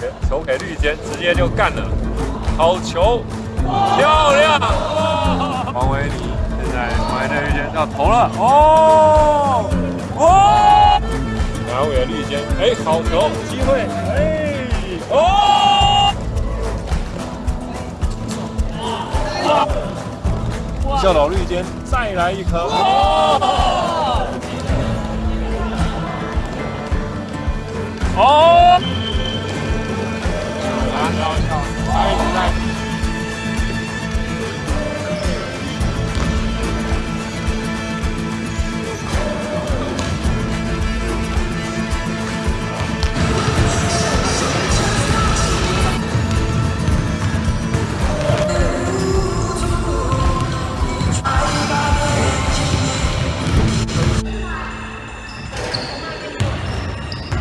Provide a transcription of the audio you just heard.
给球给绿间，直接就干了，好球，漂亮！王维尼现在王维尼绿间要投了，哦，哦，南给绿间，哎，好球，机会，哎，哦，笑老绿间再来一颗，哦。哦，